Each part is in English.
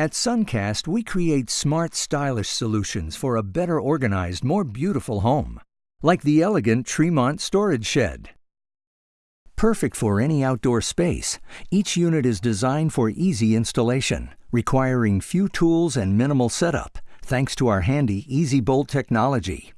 At Suncast, we create smart, stylish solutions for a better organized, more beautiful home. Like the elegant Tremont storage shed. Perfect for any outdoor space, each unit is designed for easy installation, requiring few tools and minimal setup, thanks to our handy Easy Bolt technology.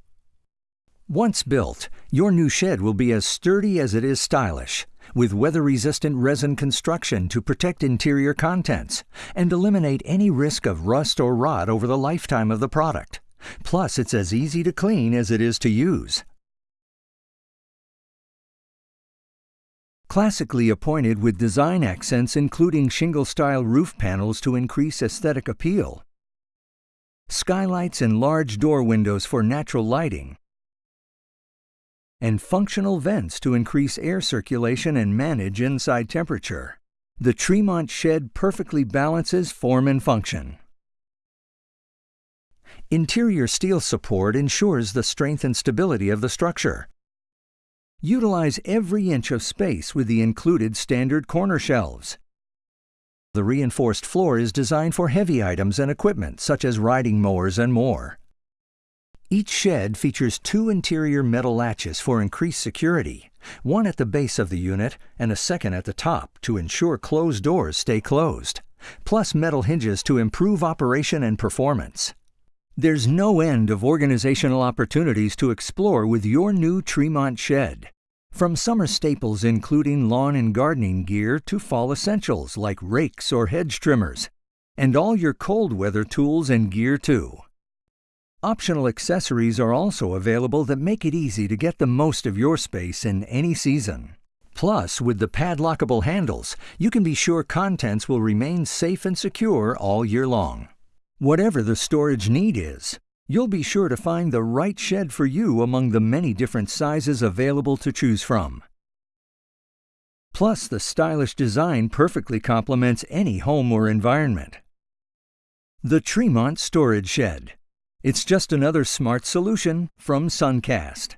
Once built, your new shed will be as sturdy as it is stylish, with weather-resistant resin construction to protect interior contents and eliminate any risk of rust or rot over the lifetime of the product. Plus, it's as easy to clean as it is to use. Classically appointed with design accents including shingle-style roof panels to increase aesthetic appeal, skylights and large door windows for natural lighting, and functional vents to increase air circulation and manage inside temperature. The Tremont shed perfectly balances form and function. Interior steel support ensures the strength and stability of the structure. Utilize every inch of space with the included standard corner shelves. The reinforced floor is designed for heavy items and equipment such as riding mowers and more. Each shed features two interior metal latches for increased security, one at the base of the unit and a second at the top to ensure closed doors stay closed, plus metal hinges to improve operation and performance. There's no end of organizational opportunities to explore with your new Tremont shed. From summer staples including lawn and gardening gear to fall essentials like rakes or hedge trimmers, and all your cold weather tools and gear too. Optional accessories are also available that make it easy to get the most of your space in any season. Plus, with the padlockable handles, you can be sure contents will remain safe and secure all year long. Whatever the storage need is, you'll be sure to find the right shed for you among the many different sizes available to choose from. Plus, the stylish design perfectly complements any home or environment. The Tremont Storage Shed. It's just another smart solution from Suncast.